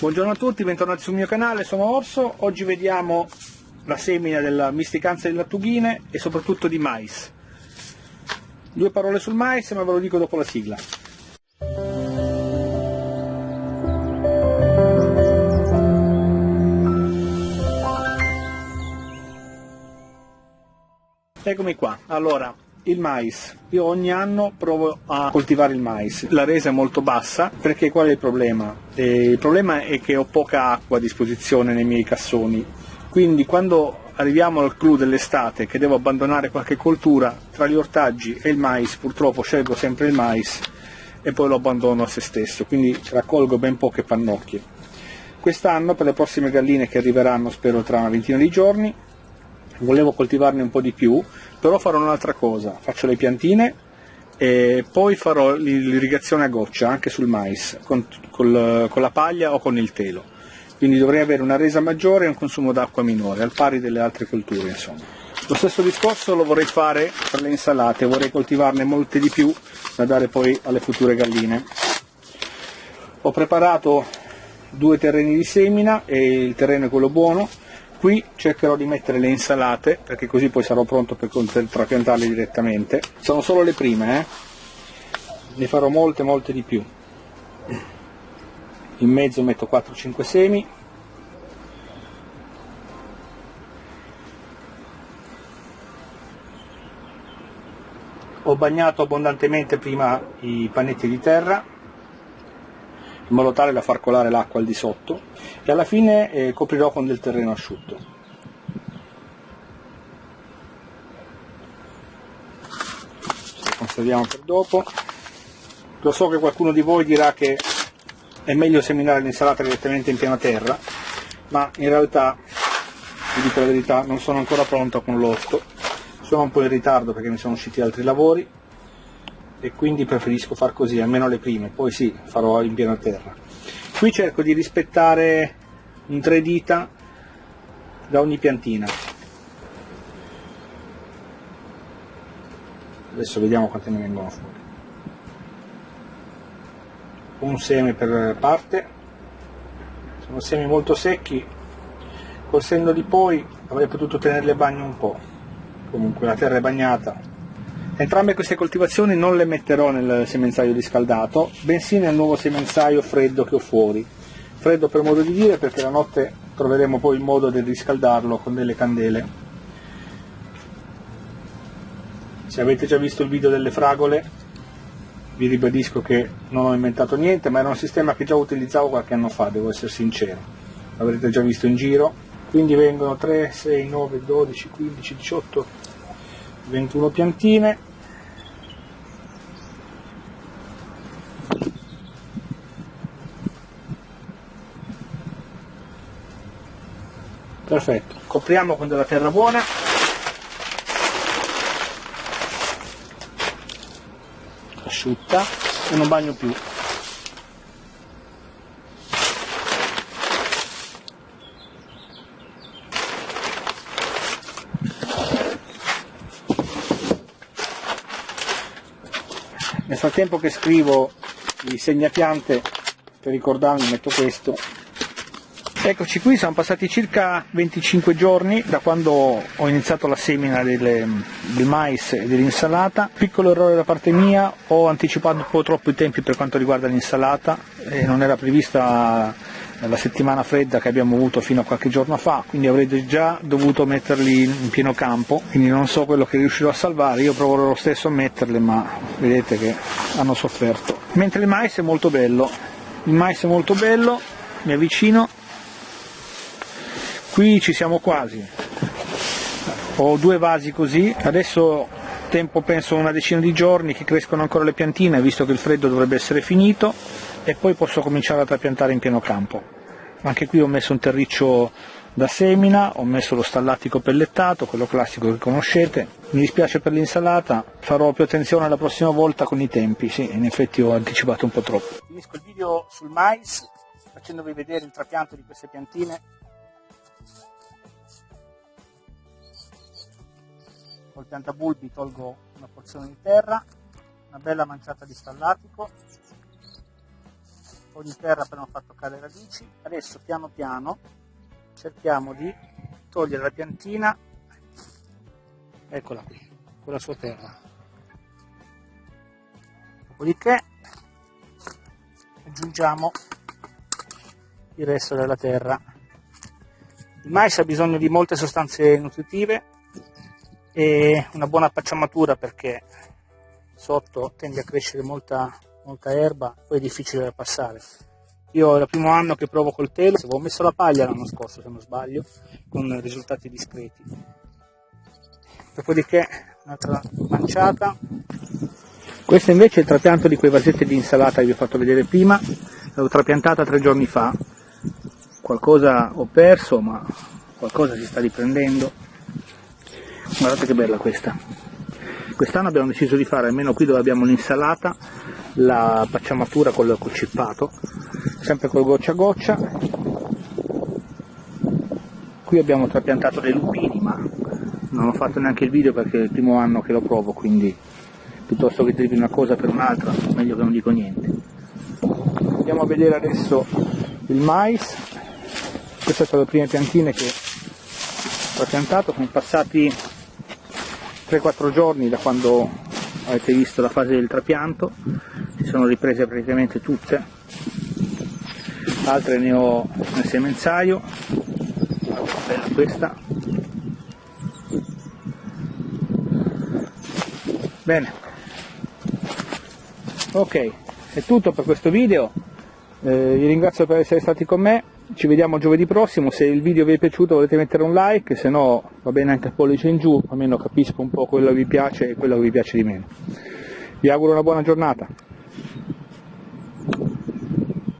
Buongiorno a tutti, bentornati sul mio canale, sono Orso. Oggi vediamo la semina della misticanza delle lattughine e soprattutto di mais. Due parole sul mais, ma ve lo dico dopo la sigla. Eccomi qua, allora il mais. Io ogni anno provo a coltivare il mais. La resa è molto bassa perché qual è il problema? Eh, il problema è che ho poca acqua a disposizione nei miei cassoni. Quindi quando arriviamo al clou dell'estate che devo abbandonare qualche coltura, tra gli ortaggi e il mais purtroppo scelgo sempre il mais e poi lo abbandono a se stesso, quindi raccolgo ben poche pannocchie. Quest'anno per le prossime galline che arriveranno spero tra una ventina di giorni volevo coltivarne un po' di più, però farò un'altra cosa, faccio le piantine e poi farò l'irrigazione a goccia anche sul mais, con, col, con la paglia o con il telo. Quindi dovrei avere una resa maggiore e un consumo d'acqua minore, al pari delle altre colture insomma. Lo stesso discorso lo vorrei fare per le insalate, vorrei coltivarne molte di più da dare poi alle future galline. Ho preparato due terreni di semina e il terreno è quello buono, Qui cercherò di mettere le insalate perché così poi sarò pronto per trapiantarle direttamente. Sono solo le prime, eh? ne farò molte molte di più. In mezzo metto 4-5 semi. Ho bagnato abbondantemente prima i pannetti di terra in modo tale da far colare l'acqua al di sotto e alla fine eh, coprirò con del terreno asciutto. Lo conserviamo per dopo. Lo so che qualcuno di voi dirà che è meglio seminare l'insalata direttamente in piena terra, ma in realtà, vi dico la verità, non sono ancora pronto con l'orto, sono un po' in ritardo perché mi sono usciti altri lavori e quindi preferisco far così, almeno le prime, poi sì, farò in piena terra. Qui cerco di rispettare un tre dita da ogni piantina. Adesso vediamo quante ne vengono fuori. Un seme per parte, sono semi molto secchi, col di poi avrei potuto tenerli a bagno un po', comunque la terra è bagnata, Entrambe queste coltivazioni non le metterò nel semenzaio riscaldato, bensì nel nuovo semenzaio freddo che ho fuori. Freddo per modo di dire perché la notte troveremo poi il modo di riscaldarlo con delle candele. Se avete già visto il video delle fragole, vi ribadisco che non ho inventato niente, ma era un sistema che già utilizzavo qualche anno fa, devo essere sincero. L'avrete già visto in giro. Quindi vengono 3, 6, 9, 12, 15, 18, 21 piantine perfetto. Copriamo con della terra buona. Asciutta. E non bagno più. Nel frattempo che scrivo i segnapiante per ricordarmi metto questo Eccoci qui, sono passati circa 25 giorni da quando ho iniziato la semina delle, del mais e dell'insalata. Piccolo errore da parte mia, ho anticipato un po' troppo i tempi per quanto riguarda l'insalata, e non era prevista la settimana fredda che abbiamo avuto fino a qualche giorno fa, quindi avrete già dovuto metterli in pieno campo, quindi non so quello che riuscirò a salvare, io proverò lo stesso a metterle, ma vedete che hanno sofferto. Mentre il mais è molto bello, il mais è molto bello, mi avvicino qui ci siamo quasi. Ho due vasi così. Adesso tempo penso una decina di giorni che crescono ancora le piantine visto che il freddo dovrebbe essere finito e poi posso cominciare a trapiantare in pieno campo. Anche qui ho messo un terriccio da semina, ho messo lo stallatico pellettato, quello classico che conoscete. Mi dispiace per l'insalata, farò più attenzione la prossima volta con i tempi, sì, in effetti ho anticipato un po' troppo. Finisco il video sul mais, facendovi vedere il trapianto di queste piantine col piantabulbi tolgo una porzione di terra, una bella manciata di stallatico, di terra per non far toccare le radici. Adesso piano piano cerchiamo di togliere la piantina, eccola qui, con la sua terra. Dopodiché aggiungiamo il resto della terra. Il mais ha bisogno di molte sostanze nutritive e una buona pacciamatura perché sotto tende a crescere molta, molta erba, poi è difficile da passare. Io è il primo anno che provo col telo, avevo messo la paglia l'anno scorso se non sbaglio, con risultati discreti. Dopodiché un'altra manciata. Questo invece è il trapianto di quei vasetti di insalata che vi ho fatto vedere prima, l'avevo trapiantata tre giorni fa, qualcosa ho perso ma qualcosa si sta riprendendo guardate che bella questa. Quest'anno abbiamo deciso di fare almeno qui dove abbiamo l'insalata la pacciamatura con il cippato sempre col goccia a goccia. Qui abbiamo trapiantato dei lupini ma non ho fatto neanche il video perché è il primo anno che lo provo quindi piuttosto che dirvi una cosa per un'altra meglio che non dico niente. Andiamo a vedere adesso il mais. Queste sono le prime piantine che ho piantato, sono passati 3-4 giorni da quando avete visto la fase del trapianto, si sono riprese praticamente tutte, altre ne ho nel semenzaio, bella questa. Bene, ok, è tutto per questo video, eh, vi ringrazio per essere stati con me, ci vediamo giovedì prossimo, se il video vi è piaciuto volete mettere un like, se no va bene anche il pollice in giù, almeno capisco un po' quello che vi piace e quello che vi piace di meno. Vi auguro una buona giornata.